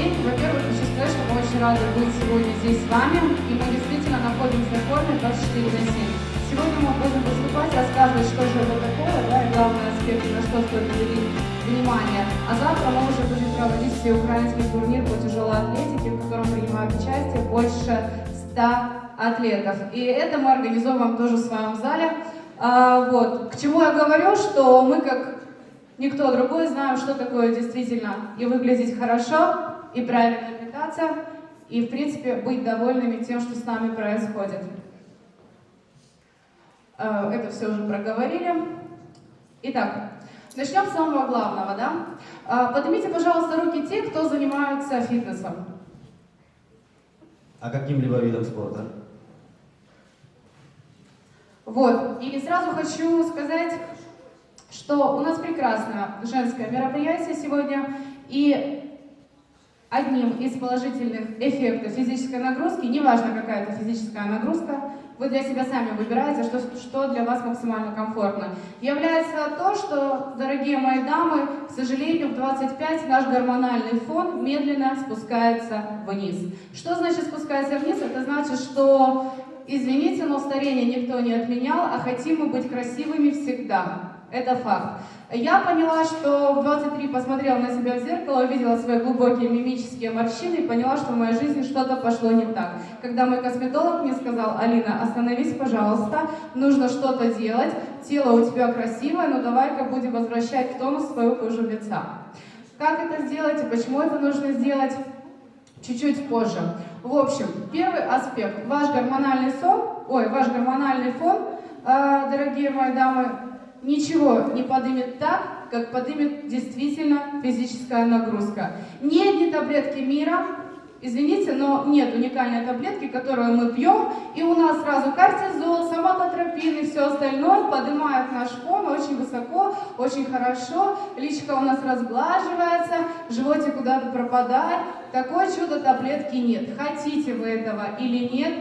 День. Во-первых, хочу сказать, что мы очень рады быть сегодня здесь с вами, и мы действительно находимся в форме 24 на 7. Сегодня мы будем выступать, рассказывать, что же это такое, да, и главный аспект, на что стоит уделить внимание. А завтра мы уже будем проводить всеукраинский турнир по тяжелой атлетике, в котором принимают участие больше 100 атлетов. И это мы организовываем тоже в своем зале. А, вот. К чему я говорю, что мы как никто другой знаем, что такое действительно и выглядеть хорошо, и правильно питаться, и, в принципе, быть довольными тем, что с нами происходит. А, это все уже проговорили. Итак, начнем с самого главного. Да? А, поднимите, пожалуйста, руки те, кто занимаются фитнесом. А каким-либо видом спорта? Вот. И сразу хочу сказать, что у нас прекрасное женское мероприятие сегодня, и одним из положительных эффектов физической нагрузки, неважно какая это физическая нагрузка, вы для себя сами выбираете, что, что для вас максимально комфортно, является то, что, дорогие мои дамы, к сожалению, в 25 наш гормональный фон медленно спускается вниз. Что значит спускается вниз? Это значит, что Извините, но старение никто не отменял, а хотим мы быть красивыми всегда. Это факт. Я поняла, что в 23 посмотрела на себя в зеркало, увидела свои глубокие мимические морщины и поняла, что в моей жизни что-то пошло не так. Когда мой косметолог мне сказал, Алина, остановись, пожалуйста, нужно что-то делать, тело у тебя красивое, но давай-ка будем возвращать в тонус свою кожу лица. Как это сделать и почему это нужно сделать? Чуть-чуть позже. В общем, первый аспект. Ваш гормональный сон, ой, ваш гормональный фон, э, дорогие мои дамы, ничего не подымет так, как подымет действительно физическая нагрузка. Ни одни таблетки мира Извините, но нет уникальной таблетки, которую мы пьем, и у нас сразу кортизол, соматотропин и все остальное поднимает наш фон очень высоко, очень хорошо, личка у нас разглаживается, животик куда-то пропадает. Такое чудо таблетки нет. Хотите вы этого или нет,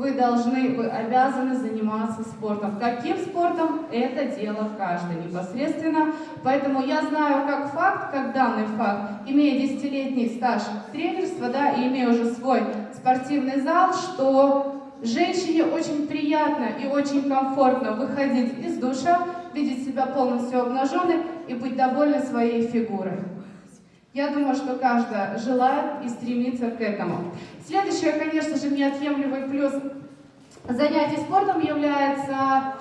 вы должны, вы обязаны заниматься спортом. Каким спортом? Это дело каждый непосредственно. Поэтому я знаю как факт, как данный факт, имея десятилетний стаж тренерства, да, и имея уже свой спортивный зал, что женщине очень приятно и очень комфортно выходить из душа, видеть себя полностью обнаженной и быть довольной своей фигурой. Я думаю, что каждая желает и стремится к этому. Следующее, конечно же, неотъемлемый плюс занятий спортом является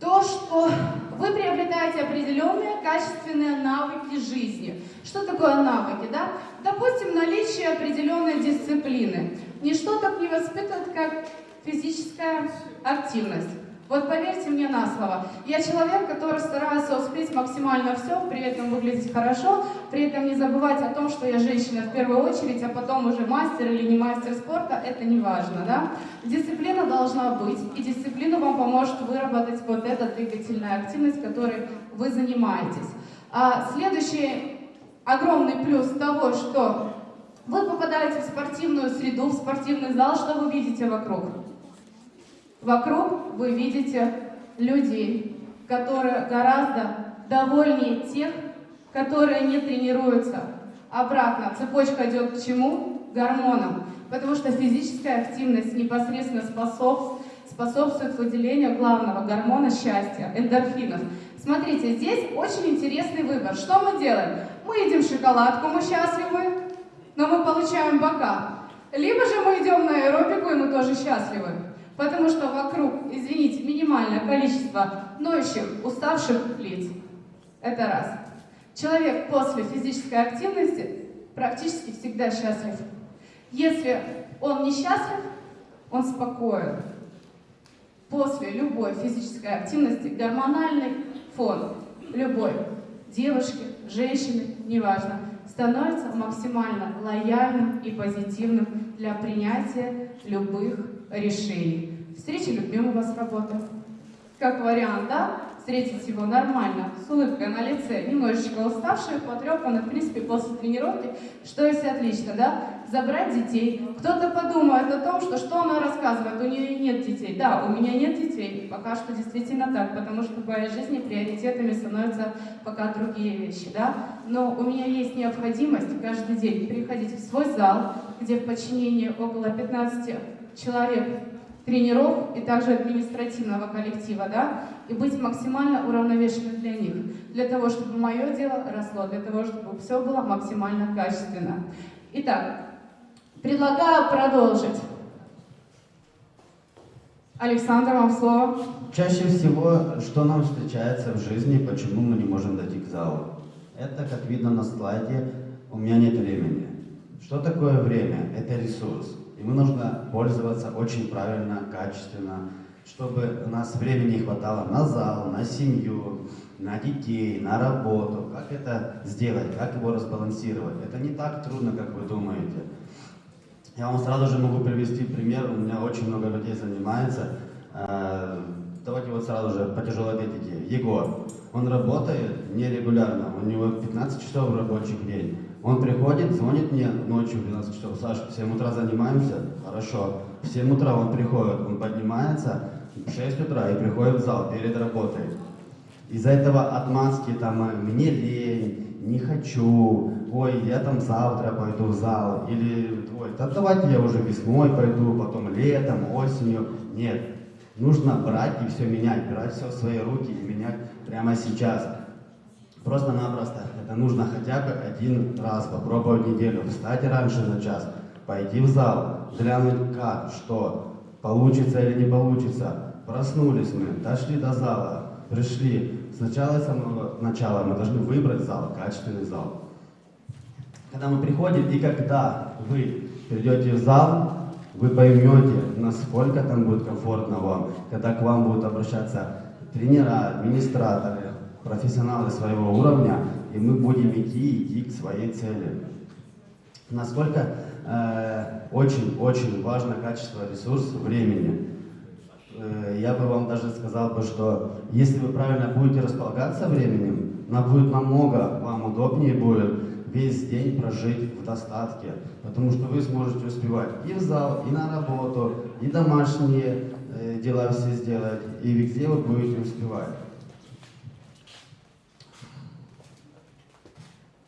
то, что вы приобретаете определенные качественные навыки жизни. Что такое навыки? Да? Допустим, наличие определенной дисциплины. Ничто так не воспитывает, как физическая активность. Вот поверьте мне на слово, я человек, который старается успеть максимально все, при этом выглядеть хорошо, при этом не забывать о том, что я женщина в первую очередь, а потом уже мастер или не мастер спорта, это не важно, да? Дисциплина должна быть, и дисциплина вам поможет выработать вот эта двигательная активность, которой вы занимаетесь. А следующий огромный плюс того, что вы попадаете в спортивную среду, в спортивный зал, что вы видите вокруг? Вокруг вы видите людей, которые гораздо довольнее тех, которые не тренируются. Обратно, цепочка идет к чему? Гормонам. Потому что физическая активность непосредственно способ, способствует выделению главного гормона счастья, эндорфинов. Смотрите, здесь очень интересный выбор. Что мы делаем? Мы едим шоколадку, мы счастливы, но мы получаем бока. Либо же мы идем на аэробику, и мы тоже счастливы. Потому что вокруг, извините, минимальное количество ноющих, уставших лиц. Это раз. Человек после физической активности практически всегда счастлив. Если он не счастлив, он спокоен. После любой физической активности гормональный фон любой девушки, женщины, неважно, становится максимально лояльным и позитивным для принятия любых решений. Встреча любимого с работы. Как вариант, да? Встретить его нормально, с улыбкой на лице, немножечко уставший, потрепанный, в принципе, после тренировки, что есть отлично, да? Забрать детей. Кто-то подумает о том, что что она рассказывает, у нее нет детей. Да, у меня нет детей, пока что действительно так, потому что в моей жизни приоритетами становятся пока другие вещи, да? Но у меня есть необходимость каждый день приходить в свой зал, где в подчинении около 15 человек тренеров и также административного коллектива, да, и быть максимально уравновешенным для них, для того, чтобы мое дело росло, для того, чтобы все было максимально качественно. Итак, предлагаю продолжить. Александр, вам слово. Чаще всего, что нам встречается в жизни, почему мы не можем дойти к залу? Это, как видно на слайде, у меня нет времени. Что такое время? Это ресурс. Ему нужно пользоваться очень правильно, качественно, чтобы у нас времени хватало на зал, на семью, на детей, на работу. Как это сделать, как его разбалансировать? Это не так трудно, как вы думаете. Я вам сразу же могу привести пример. У меня очень много людей занимается. Э, давайте вот сразу же по тяжелой атлетике. Егор, он работает нерегулярно, у него 15 часов рабочий день. Он приходит, звонит мне ночью в 12 часов, Саша, в 7 утра занимаемся? Хорошо. В 7 утра он приходит, он поднимается в 6 утра и приходит в зал перед работой. Из-за этого отмазки там «мне лень», «не хочу», «ой, я там завтра пойду в зал», или «ой, да давайте я уже весной пойду, потом летом, осенью». Нет, нужно брать и все менять, брать все в свои руки и менять прямо сейчас. Просто-напросто нужно хотя бы один раз попробовать неделю. Встать раньше на час, пойти в зал, глянуть как, что, получится или не получится. Проснулись мы, дошли до зала, пришли. Сначала, с самого начала мы должны выбрать зал, качественный зал. Когда мы приходим и когда вы придете в зал, вы поймете, насколько там будет комфортно вам, когда к вам будут обращаться тренера, администраторы, профессионалы своего уровня, и мы будем идти, идти к своей цели. Насколько очень-очень э, важно качество ресурса времени. Э, я бы вам даже сказал бы, что если вы правильно будете располагаться временем, нам будет намного вам удобнее будет весь день прожить в достатке, потому что вы сможете успевать и в зал, и на работу, и домашние э, дела все сделать, и везде вы будете успевать.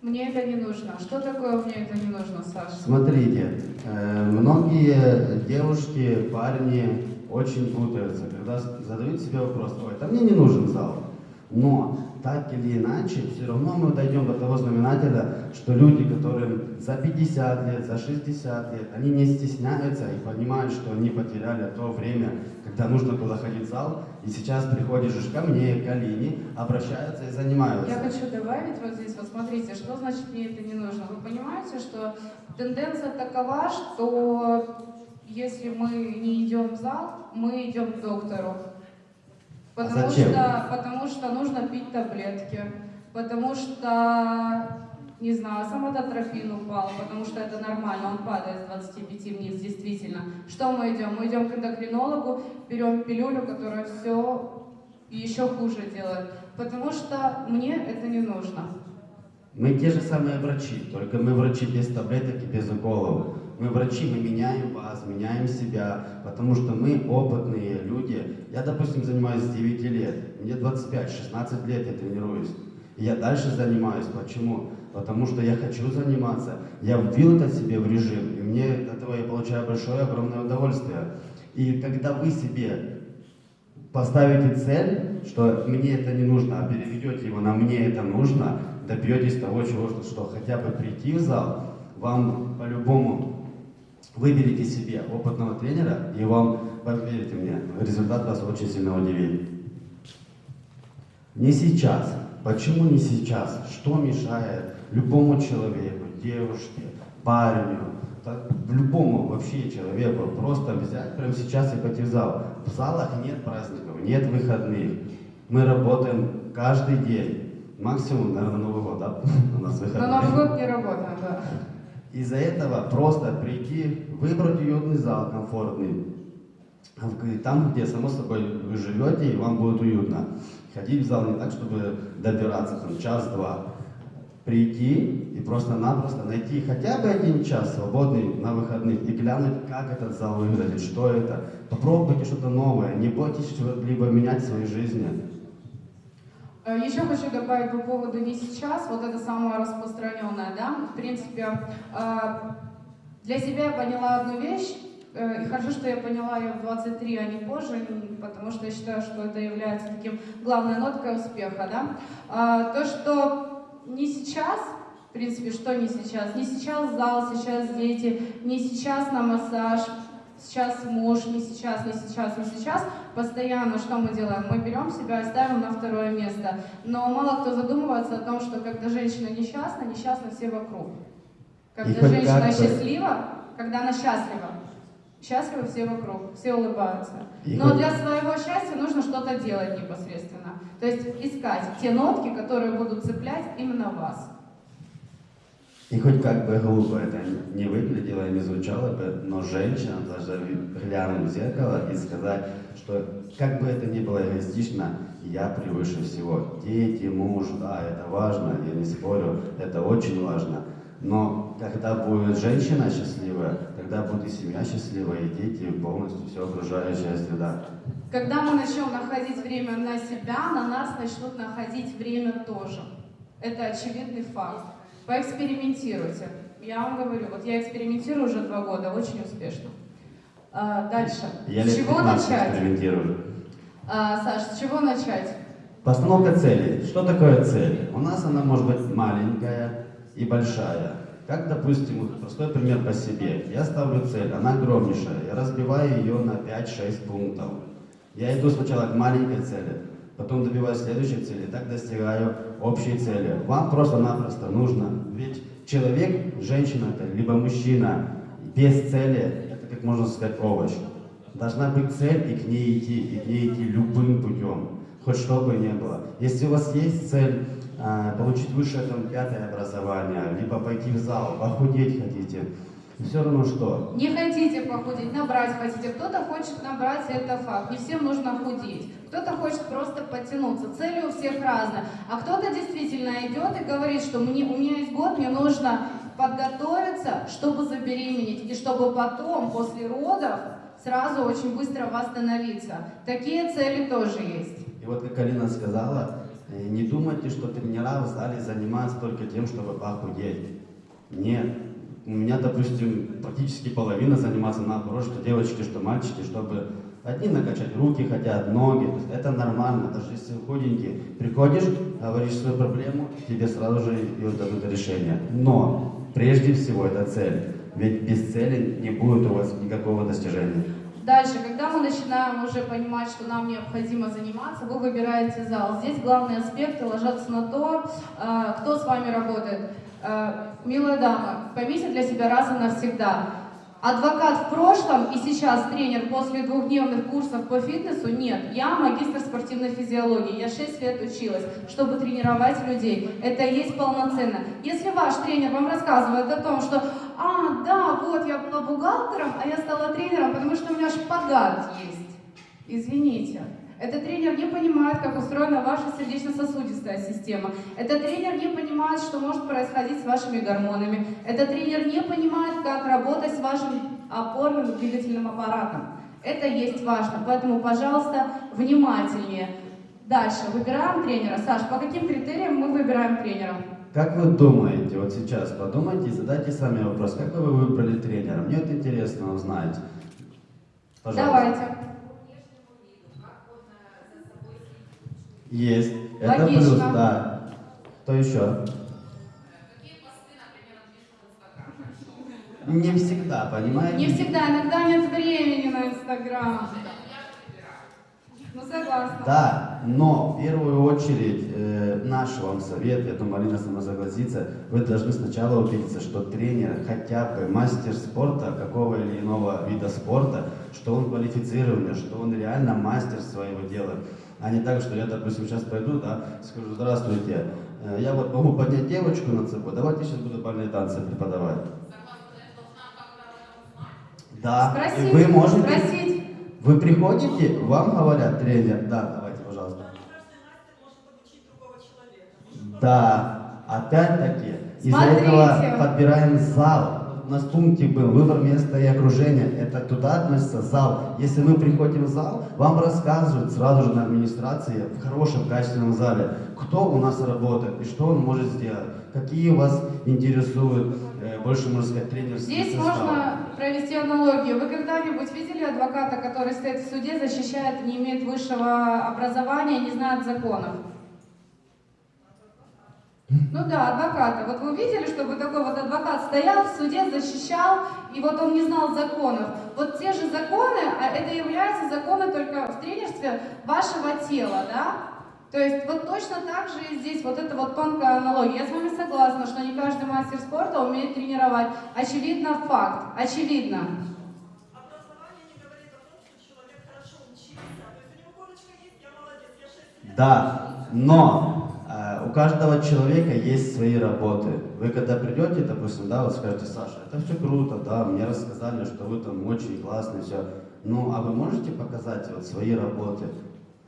Мне это не нужно. Что такое мне это не нужно, Саша? Смотрите, э, многие девушки, парни очень путаются, когда задают себе вопрос, ой, это мне не нужен зал. Но так или иначе, все равно мы дойдем до того знаменателя, что люди, которым за 50 лет, за 60 лет, они не стесняются и понимают, что они потеряли то время, когда нужно было ходить в зал, и сейчас приходишь ко мне, к Алине, обращаются и занимаются. Я хочу добавить вот здесь, вот смотрите, что значит мне это не нужно. Вы понимаете, что тенденция такова, что если мы не идем в зал, мы идем к доктору. А Потому, зачем? что, потому что нужно пить таблетки, потому что, не знаю, самототропин упал, потому что это нормально, он падает с 25 вниз, действительно. Что мы идем? Мы идем к эндокринологу, берем пилюлю, которая все еще хуже делает, потому что мне это не нужно. Мы те же самые врачи, только мы врачи без таблеток и без уколов. Мы врачи, мы меняем вас, меняем себя, потому что мы опытные люди. Я, допустим, занимаюсь с 9 лет, мне 25-16 лет я тренируюсь. И я дальше занимаюсь. Почему? Потому что я хочу заниматься. Я вбил это себе в режим, и мне от этого я получаю большое, огромное удовольствие. И когда вы себе поставите цель, что мне это не нужно, а переведете его на мне это нужно, добьетесь того, чего, что, что хотя бы прийти в зал, вам по-любому Выберите себе опытного тренера, и вам, поверьте мне, результат вас очень сильно удивит. Не сейчас. Почему не сейчас? Что мешает любому человеку, девушке, парню, так, любому вообще человеку просто взять прямо сейчас и пойти в зал? В залах нет праздников, нет выходных. Мы работаем каждый день. Максимум, наверное, Новый год, да? У нас выходные. На Новый год не работаем, да. Из-за этого просто прийти, выбрать уютный зал комфортный, там, где, само собой, вы живете, и вам будет уютно. Ходить в зал не так, чтобы добираться там час-два. Прийти и просто-напросто найти хотя бы один час свободный на выходных и глянуть, как этот зал выглядит, что это. Попробуйте что-то новое, не бойтесь что-либо менять в своей жизни. Э, Еще хочу добавить по поводу не сейчас, вот это самое распространенное, да, в принципе, э, для себя я поняла одну вещь, э, и хорошо, что я поняла ее в 23, а не позже, потому что я считаю, что это является таким главной ноткой успеха, да, то, что не сейчас, в принципе, что не сейчас, не сейчас зал, сейчас дети, не сейчас на массаж, сейчас муж, не сейчас, не сейчас, не сейчас. Постоянно что мы делаем? Мы берем себя и ставим на второе место. Но мало кто задумывается о том, что когда женщина несчастна, несчастны все вокруг. Когда хоть женщина как-то- счастлива, когда она счастлива, счастливы все вокруг, все улыбаются. И Но для своего счастья нужно что-то делать непосредственно. То есть искать те нотки, которые будут цеплять именно вас. И хоть как бы глупо это не выглядело и не звучало бы, но женщина должна глянуть в зеркало и сказать, что как бы это ни было эгоистично, я превыше всего. Дети, муж, да, это важно, я не спорю, это очень важно. Но когда будет женщина счастливая, тогда будет и семья счастливая, и дети, и полностью все окружающая среда. Когда мы начнем находить время на себя, на нас начнут находить время тоже. Это очевидный факт. Поэкспериментируйте. Я вам говорю, вот я экспериментирую уже два года, очень успешно. А, дальше. Я с чего 15 начать? экспериментирую. А, Саш, с чего начать? Постановка цели. Что такое цель? У нас она может быть маленькая и большая. Как, допустим, вот простой пример по себе. Я ставлю цель, она огромнейшая. Я разбиваю ее на 5-6 пунктов. Я иду сначала к маленькой цели, потом добиваюсь следующей цели, так достигаю общей цели. Вам просто-напросто нужно. Ведь человек, женщина это, либо мужчина, без цели, это, как можно сказать, овощ. Должна быть цель и к ней идти, и к ней идти любым путем, хоть что бы ни было. Если у вас есть цель а, получить высшее там, пятое образование, либо пойти в зал, похудеть хотите, все равно что. Не хотите похудеть, набрать хотите. Кто-то хочет набрать, это факт. Не всем нужно худеть. Кто-то хочет просто подтянуться. Цели у всех разные. А кто-то действительно идет и говорит, что мне, у меня есть год, мне нужно подготовиться, чтобы забеременеть. И чтобы потом, после родов, сразу очень быстро восстановиться. Такие цели тоже есть. И вот как Алина сказала, э, не думайте, что тренера в зале занимаются только тем, чтобы похудеть. Нет. У меня, допустим, практически половина занимается наоборот, что девочки, что мальчики, чтобы одни накачать руки хотят, ноги. То есть это нормально, даже если вы худенький. Приходишь, говоришь свою проблему, тебе сразу же ее дадут решение. Но прежде всего это цель. Ведь без цели не будет у вас никакого достижения. Дальше, когда мы начинаем уже понимать, что нам необходимо заниматься, вы выбираете зал. Здесь главные аспекты ложатся на то, э, кто с вами работает. Э, Милая дама, поймите для себя раз и навсегда. Адвокат в прошлом и сейчас тренер после двухдневных курсов по фитнесу нет. Я магистр спортивной физиологии, я 6 лет училась, чтобы тренировать людей. Это и есть полноценно. Если ваш тренер вам рассказывает о том, что «А, да, вот я была бухгалтером, а я стала тренером, потому что у меня шпагат есть», извините. Этот тренер не понимает, как устроена ваша сердечно-сосудистая система. Этот тренер не понимает, что может происходить с вашими гормонами. Этот тренер не понимает, как работать с вашим опорным двигательным аппаратом. Это есть важно, поэтому, пожалуйста, внимательнее. Дальше, выбираем тренера. Саш, по каким критериям мы выбираем тренера? Как вы думаете, вот сейчас подумайте и задайте сами вопрос, как бы вы выбрали тренера? Мне это интересно узнать. Пожалуйста. Давайте. Есть. Это Логично. плюс, да. Кто еще? Не всегда, понимаете? Не всегда, иногда нет времени на Инстаграм. Ну, согласна. Да, но в первую очередь э, наш вам совет, я думаю, Алина сама согласится, вы должны сначала убедиться, что тренер, хотя бы мастер спорта, какого или иного вида спорта, что он квалифицированный, что он реально мастер своего дела. А не так, что я, допустим, сейчас пойду, да, скажу, здравствуйте, э, я вот могу поднять девочку над собой, давайте сейчас буду бальные танцы преподавать. Да, Спросить, вы можете... спросить, Вы приходите, вам говорят, тренер, да, давайте, пожалуйста. Да, опять-таки, из-за этого подбираем зал. У нас пункте был выбор места и окружения. Это туда относится зал. Если мы приходим в зал, вам рассказывают сразу же на администрации в хорошем, качественном зале, кто у нас работает и что он может сделать. Какие вас интересуют, э, больше, можно сказать, тренерские Здесь составы. можно провести аналогию. Вы когда-нибудь видели адвоката, который стоит в суде, защищает, не имеет высшего образования, не знает законов? Ну да, адвоката. Вот вы видели, чтобы такой вот адвокат стоял в суде, защищал, и вот он не знал законов. Вот те же законы, а это являются законы только в тренерстве вашего тела, да? То есть вот точно так же и здесь вот эта вот тонкая аналогия. Я с вами согласна, что не каждый мастер спорта умеет тренировать. Очевидно факт, очевидно. Образование не говорит о том, что человек хорошо учился. То есть у него корочка есть, я молодец, я 6 лет. Да, но у каждого человека есть свои работы. Вы когда придете, допустим, да, вот скажете, Саша, это все круто, да, мне рассказали, что вы там очень классный, все. Ну, а вы можете показать вот свои работы?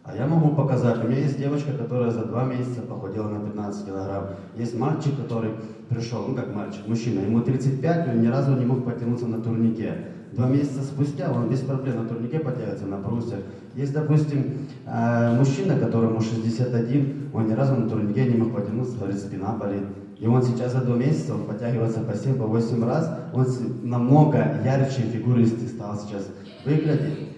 А я могу показать. У меня есть девочка, которая за два месяца похудела на 15 килограмм. Есть мальчик, который пришел, ну как мальчик, мужчина, ему 35, он ни разу не мог потянуться на турнике. Два месяца спустя он без проблем на турнике потягивается на брусьях. Есть, допустим, э, мужчина, которому 61, он ни разу на турнике не мог потянуться, говорит, спина болит. И он сейчас за два месяца, он подтягивается по 7, по 8 раз, он намного ярче фигуристый стал сейчас выглядеть.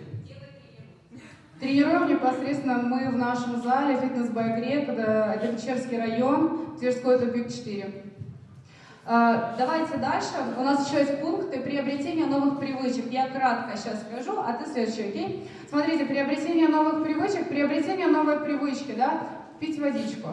Тренируем непосредственно мы в нашем зале фитнес бай Грек, это, это Печерский район, Тверской тупик 4. А, Давайте дальше. У нас еще есть пункты приобретения новых привычек. Я кратко сейчас скажу, а ты следующий, окей? Смотрите, приобретение новых привычек, приобретение новой привычки, да? Пить водичку.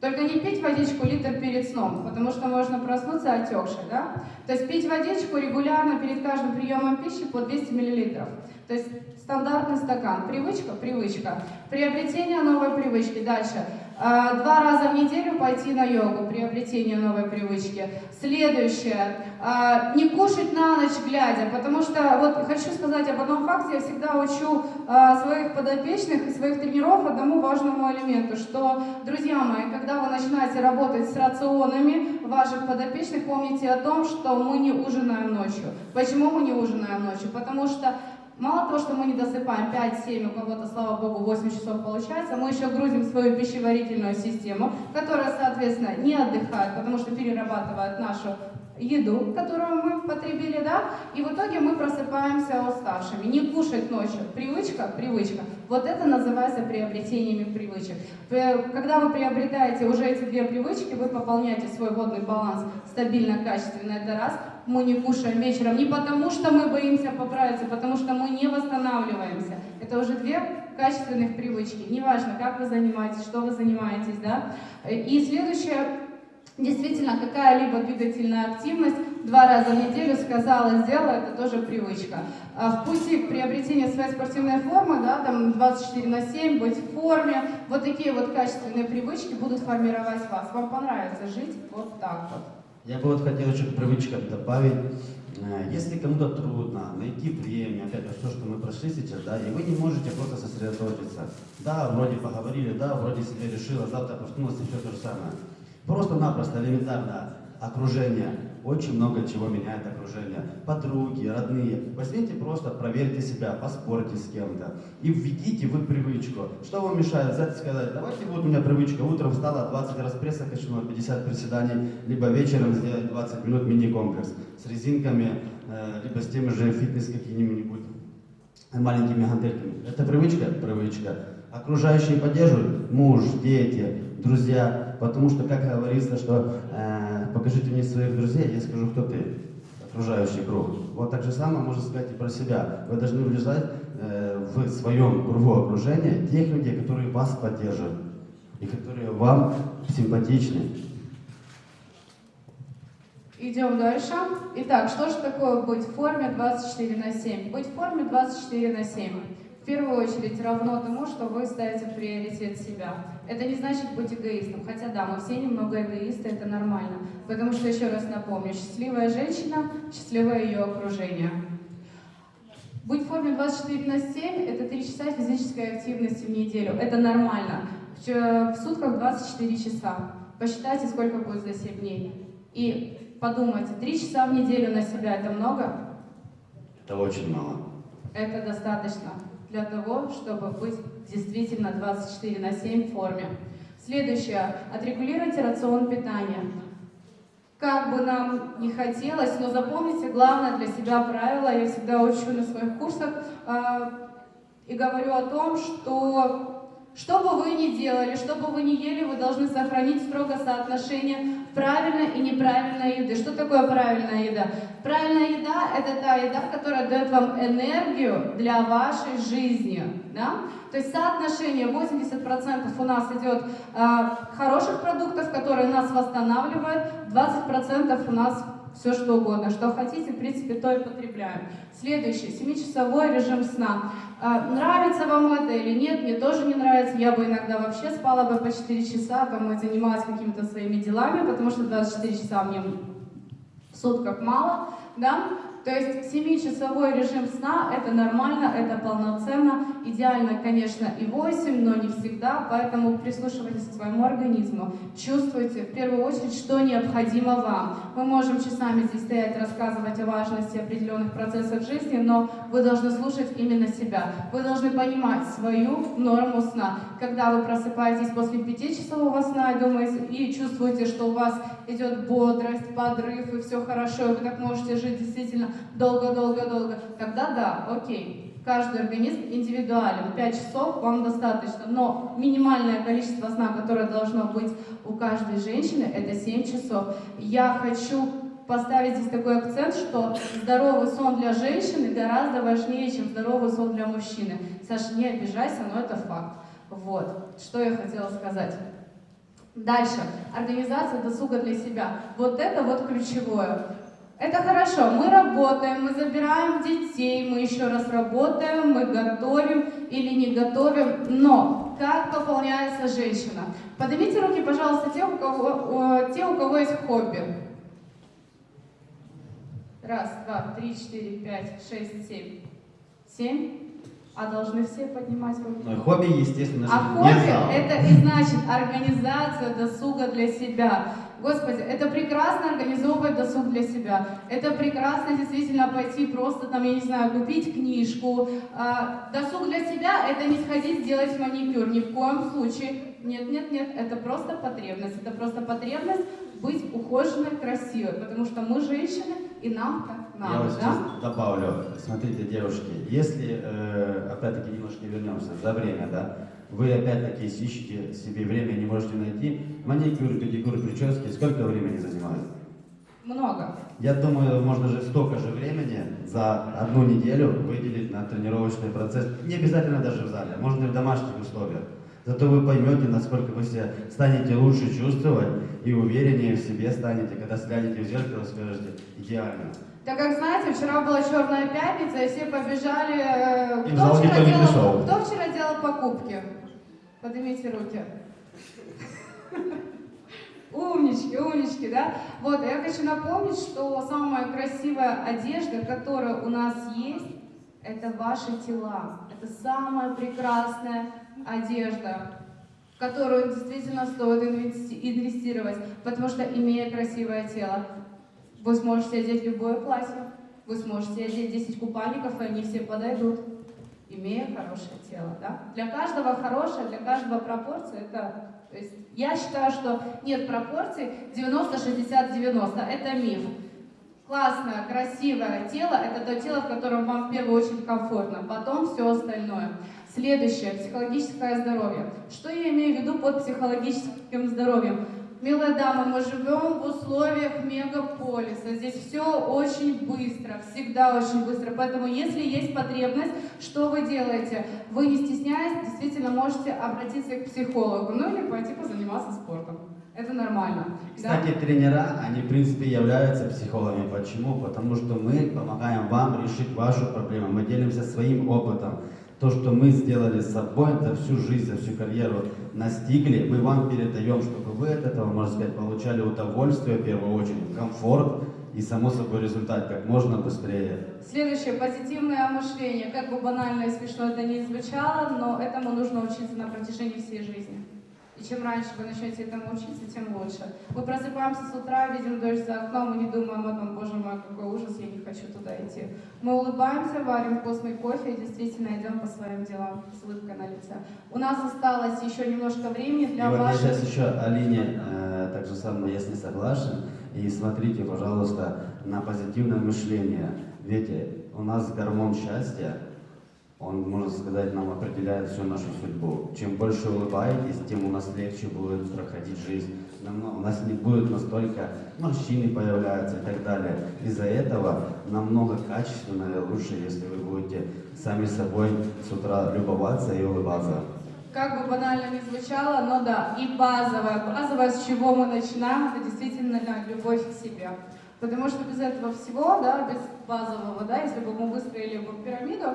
Только не пить водичку литр перед сном, потому что можно проснуться отекшей, да? То есть пить водичку регулярно перед каждым приемом пищи по 200 миллилитров. То есть стандартный стакан. Привычка, привычка. Приобретение новой привычки. Дальше. А, Два раза в неделю пойти на йогу. Приобретение новой привычки. Следующее. А, Не кушать на ночь глядя. Потому что, вот хочу сказать об одном факте. Я всегда учу а, своих подопечных и своих тренеров одному важному элементу, что, друзья мои, когда вы начинаете работать с рационами ваших подопечных, помните о том, что мы не ужинаем ночью. Почему мы не ужинаем ночью? Потому что Мало того, что мы не досыпаем 5-7, у кого-то, слава богу, 8 часов получается, мы еще грузим свою пищеварительную систему, которая, соответственно, не отдыхает, потому что перерабатывает нашу еду, которую мы потребили, да, и в итоге мы просыпаемся уставшими. Не кушать ночью. Привычка, привычка. Вот это называется приобретениями привычек. Э, Когда вы приобретаете уже эти две привычки, вы пополняете свой водный баланс стабильно, качественно, это раз. Мы не кушаем вечером не потому, что мы боимся поправиться, потому что мы не восстанавливаемся. Это уже две качественных привычки. Неважно, как вы занимаетесь, что вы занимаетесь, да. И следующее, Действительно, какая-либо двигательная активность два раза в неделю сказала, сделала, это тоже привычка. А В пути к своей спортивной формы, да, там 24 на 7, быть в форме, вот такие вот качественные привычки будут формировать вас. Вам понравится жить вот так вот. Я бы вот хотел еще к привычкам добавить. Э, Если кому-то трудно найти время, опять же, то, что мы прошли сейчас, да, и вы не можете просто сосредоточиться. Да, вроде поговорили, да, вроде себе решила, завтра проснулась и все то же самое. Просто-напросто элементарно окружение. Очень много чего меняет окружение. Подруги, родные. Возьмите просто, проверьте себя, поспорьте с кем-то. И введите вы привычку. Что вам мешает взять и сказать, давайте вот у меня привычка, утром встала, 20 раз пресса качнула, 50 приседаний, либо вечером сделать 20 минут мини-комплекс с резинками, э, либо с теми же фитнес какими-нибудь маленькими гантельками. Это привычка? Привычка. Окружающие поддерживают? Муж, дети, друзья. Потому что, как говорится, что э, покажите мне своих друзей, я скажу, кто ты. Окружающий круг. Вот так же самое можно сказать и про себя. Вы должны влезать э, в своем кругу окружения тех людей, которые вас поддерживают и которые вам симпатичны. Идем дальше. Итак, что же такое быть в форме 24 на 7? Быть в форме 24 на 7. В первую очередь равно тому, что вы ставите в приоритет себя. Это не значит быть эгоистом. Хотя да, мы все немного эгоисты, это нормально. Потому что, еще раз напомню, счастливая женщина, счастливое ее окружение. Быть в форме 24 на 7 – это 3 часа физической активности в неделю. Это нормально. В сутках 24 часа. Посчитайте, сколько будет за 7 дней. И подумайте, 3 часа в неделю на себя – это много? Это очень мало. Это достаточно для того, чтобы быть действительно 24 на 7 в форме. Следующее. Отрегулируйте рацион питания. Как бы нам не хотелось, но запомните главное для себя правило, я всегда учу на своих курсах э, и говорю о том, что что бы вы ни делали, что бы вы ни ели, вы должны сохранить строго соотношение правильной и неправильной еды. Что такое правильная еда? Правильная еда – это та еда, которая дает вам энергию для вашей жизни. Да? То есть соотношение 80% у нас идет э, хороших продуктов, которые нас восстанавливают, 20% у нас все что угодно, что хотите, в принципе, то и потребляем. Следующий, 7-часовой режим сна. А, Нравится вам это или нет, мне тоже не нравится. Я бы иногда вообще спала бы по 4 часа, там и занималась какими-то своими делами, потому что 24 часа мне в сутках мало, да. То есть 7-часовой режим сна это нормально, это полноценно. Идеально, конечно, и 8, но не всегда, поэтому прислушивайтесь к своему организму. Чувствуйте, в первую очередь, что необходимо вам. Мы можем часами здесь стоять, рассказывать о важности определенных процессов жизни, но вы должны слушать именно себя. Вы должны понимать свою норму сна. Когда вы просыпаетесь после 5-часового сна думаете, и чувствуете, что у вас идет бодрость, подрыв, и все хорошо, и вы так можете жить действительно долго-долго-долго, тогда да, окей. Каждый организм индивидуален. 5 часов вам достаточно, но минимальное количество сна, которое должно быть у каждой женщины, это 7 часов. Я хочу поставить здесь такой акцент, что здоровый сон для женщины гораздо важнее, чем здоровый сон для мужчины. Саша, не обижайся, но это факт. Вот, что я хотела сказать. Дальше. Организация досуга для себя. Вот это вот ключевое. Это хорошо, мы работаем, мы забираем детей, мы еще раз работаем, мы готовим или не готовим, но как пополняется женщина? Поднимите руки, пожалуйста, те, у кого, те, у кого есть хобби. Раз, два, три, четыре, пять, шесть, семь. Семь? А должны все поднимать руки? Но хобби, естественно, А хобби это и значит организация досуга для себя. Господи, это прекрасно организовывать досуг для себя. Это прекрасно действительно пойти просто там, я не знаю, купить книжку. А, досуг для себя это не сходить сделать маникюр, ни в коем случае. Нет, нет, нет, это просто потребность. Это просто потребность быть ухоженной, красивой, потому что мы женщины, и нам так Я надо, вот да? добавлю. Смотрите, девушки, если, э, опять-таки, немножко вернемся за время, да, вы опять-таки ищете себе время, не можете найти, маникюр, педикюр, прически, сколько времени занимает? Много. Я думаю, можно же столько же времени за одну неделю выделить на тренировочный процесс. Не обязательно даже в зале, можно и в домашних условиях. Зато вы поймете, насколько вы себя станете лучше чувствовать и увереннее в себе станете, когда сглянете в зеркало и скажете «идеально». Так как знаете, вчера была черная пятница, и все побежали. э, И Кто вчера, делал, кто вчера делал покупки? Поднимите руки. Умнички, умнички, да? Вот, я хочу напомнить, что самая красивая одежда, которая у нас есть, это ваши тела. Это самая прекрасная одежда, в которую действительно стоит инвести- инвестировать, потому что, имея красивое тело, вы сможете одеть любое платье, вы сможете одеть 10 купальников, и они все подойдут, имея хорошее тело. Да? Для каждого хорошее, для каждого пропорция это... То есть я считаю, что нет пропорций 90-60-90. Это миф. Классное, красивое тело – это то тело, в котором вам в первую очередь комфортно, потом все остальное. Следующее – психологическое здоровье. Что я имею в виду под психологическим здоровьем? Милая дама, мы живем в условиях мегаполиса. Здесь все очень быстро, всегда очень быстро. Поэтому, если есть потребность, что вы делаете? Вы, не стесняясь, действительно можете обратиться к психологу, ну или пойти позаниматься спортом. Это нормально. да? Кстати, тренера, они в принципе являются психологами. Почему? Потому что мы помогаем вам решить вашу проблему. Мы делимся своим опытом. То, что мы сделали с собой за всю жизнь, за всю карьеру, настигли, мы вам передаем, чтобы вы от этого, можно сказать, получали удовольствие в первую очередь, комфорт и само собой результат как можно быстрее. Следующее, позитивное мышление. Как бы банально и смешно это ни звучало, но этому нужно учиться на протяжении всей жизни. И чем раньше вы начнете этому учиться, тем лучше. Мы просыпаемся с утра, видим дождь за окном, мы не думаем о том, боже мой, какой ужас, я не хочу туда идти. Мы улыбаемся, варим вкусный кофе и действительно идем по своим делам с улыбкой на лице. У нас осталось еще немножко времени И для вот я ваших... сейчас еще Алине э, так же самое, я с ней согласен. И смотрите, пожалуйста, на позитивное мышление. Ведь у нас гормон счастья, он, можно сказать, нам определяет всю нашу судьбу. Чем больше улыбаетесь, тем у нас легче будет проходить жизнь. Намного- у нас не будет настолько морщины появляются и так далее. Из-за этого намного качественнее и лучше, если вы будете сами собой с утра любоваться и улыбаться. Как бы банально ни звучало, но да, и базовое. Базовое, с чего мы начинаем, это действительно любовь к себе. Потому что без этого всего, да, без базового, да, если бы мы выстроили бы пирамиду,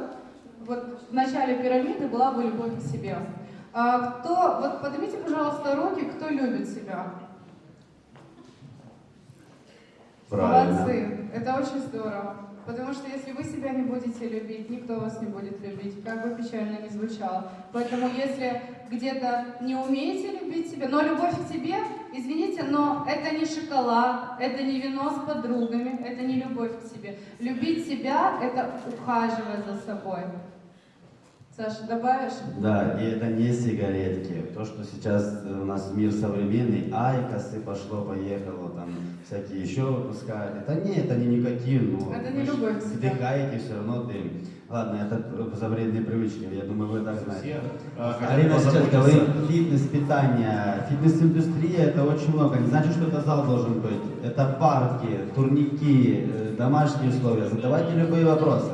вот в начале пирамиды была бы любовь к себе. А кто, вот поднимите, пожалуйста, руки, кто любит себя. Правильно. Молодцы, это очень здорово. Потому что если вы себя не будете любить, никто вас не будет любить, как бы печально ни звучало. Поэтому если где-то не умеете любить себя, но любовь к себе, извините, но это не шоколад, это не вино с подругами, это не любовь к себе. Любить себя – это ухаживать за собой. Саша, добавишь? Да, и это не сигаретки. То, что сейчас у нас мир современный, айкосы пошло-поехало, там всякие еще выпускают. Это не, это не никотин. Ну, Это не любовь. Вдыхаете все равно дым. Ладно, это за вредные привычки, я думаю, вы так знаете. Хотят Арина сейчас говорит, фитнес, питание. Фитнес-индустрия это очень много. Не значит, что это зал должен быть. Это парки, турники, э, домашние условия. Задавайте любые вопросы.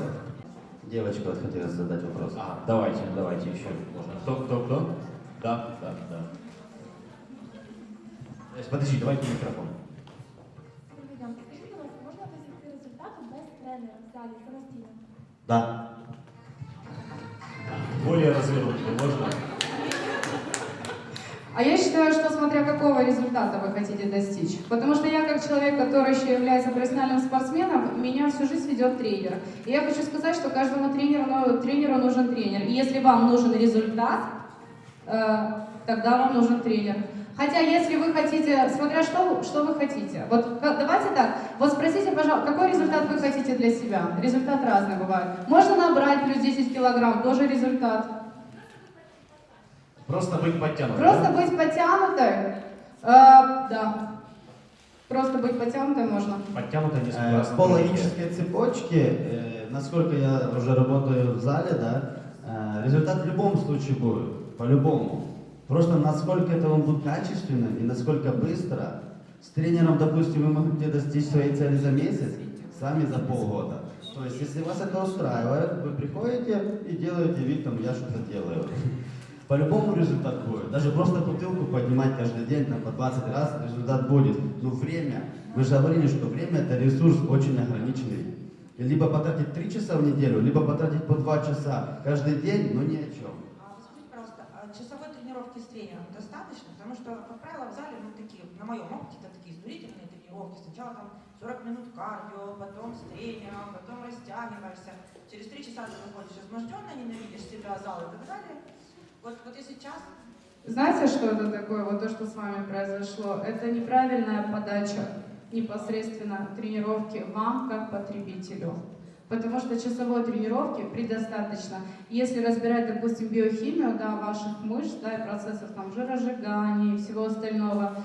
Девочка вот хотела задать вопрос. А, давайте, давайте еще. Можно. Кто, кто, кто? Да, да, да. Э, Подожди, давайте микрофон. Добрий день. Скажіть, будь ласка, можна досягти результату без тренера в залі самостійно? Да. Более развернуто можно? А я считаю, что смотря какого результата вы хотите достичь. Потому что я как человек, который еще является профессиональным спортсменом, меня всю жизнь ведет тренер. И я хочу сказать, что каждому тренеру, ну, тренеру нужен тренер. И если вам нужен результат, э, тогда вам нужен тренер. Хотя, если вы хотите, смотря что, что вы хотите. Вот давайте так, вот спросите, пожалуйста, какой результат вы хотите для себя? Результат разный бывает. Можно набрать плюс 10 килограмм, тоже результат. Просто быть подтянутым. Просто быть подтянутой, э, да. Просто быть подтянутой можно. Подтянуто не Э. По логической цепочке, э, насколько я уже работаю в зале, да, э, результат в любом случае будет, по-любому. Просто насколько это он будет качественным и насколько быстро. С тренером, допустим, вы можете достичь своей цели за месяц, сами за полгода. То есть, если вас это устраивает, вы приходите и делаете вид, там, я что-то делаю. По-любому результат будет. Даже просто бутылку поднимать каждый день там, по 20 раз, результат будет. Но время, мы же говорили, что время это ресурс очень ограниченный. И либо потратить 3 часа в неделю, либо потратить по 2 часа каждый день, но ни о чем. А вы скажите, пожалуйста, а часовой тренировки с тренером достаточно? Потому что, как правило, в зале, ну, такие, на моем опыте, это такие изнурительные тренировки. Сначала там 40 минут кардио, потом с тренером, потом растягиваешься. Через три часа ты выходишь изможденно, ненавидишь себя, зал и так далее. Вот, вот если час, Знаете, что это такое, вот то, что с вами произошло? Это неправильная подача непосредственно тренировки вам как потребителю. Потому что часовой тренировки предостаточно. Если разбирать, допустим, биохимию да, ваших мышц да, и процессов там, жиросжигания и всего остального,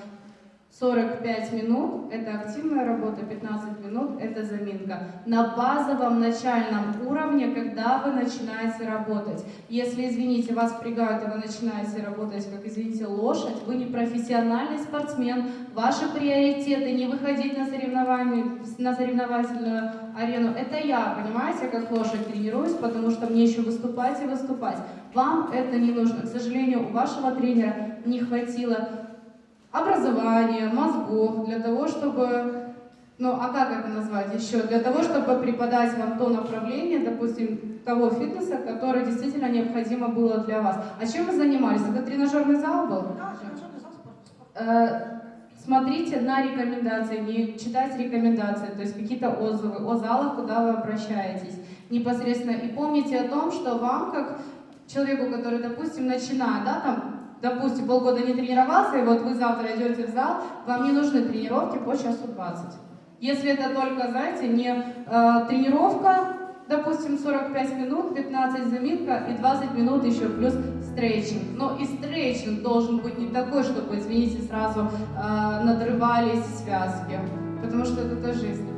45 минут – это активная работа, 15 минут – это заминка. На базовом начальном уровне, когда вы начинаете работать. Если, извините, вас впрягают, и вы начинаете работать, как, извините, лошадь, вы не профессиональный спортсмен, ваши приоритеты не выходить на, соревнования, на соревновательную арену. Это я, понимаете, как лошадь тренируюсь, потому что мне еще выступать и выступать. Вам это не нужно. К сожалению, у вашего тренера не хватило образования, мозгов для того, чтобы, ну а как это назвать еще, для того, чтобы преподать вам то направление, допустим, того фитнеса, которое действительно необходимо было для вас. А чем вы занимались? Это тренажерный зал был? да, тренажерный зал, спорт. Э, смотрите на рекомендации, не читайте рекомендации, то есть какие-то отзывы о залах, куда вы обращаетесь непосредственно. И помните о том, что вам, как человеку, который, допустим, начинает, да, там, допустим, полгода не тренировался, и вот вы завтра идете в зал, вам не нужны тренировки по часу 20. Если это только, знаете, не э, тренировка, допустим, 45 минут, 15 заминка и 20 минут еще плюс стретчинг. Но и стретчинг должен быть не такой, чтобы, извините, сразу э, надрывались связки, потому что это тоже неправильно.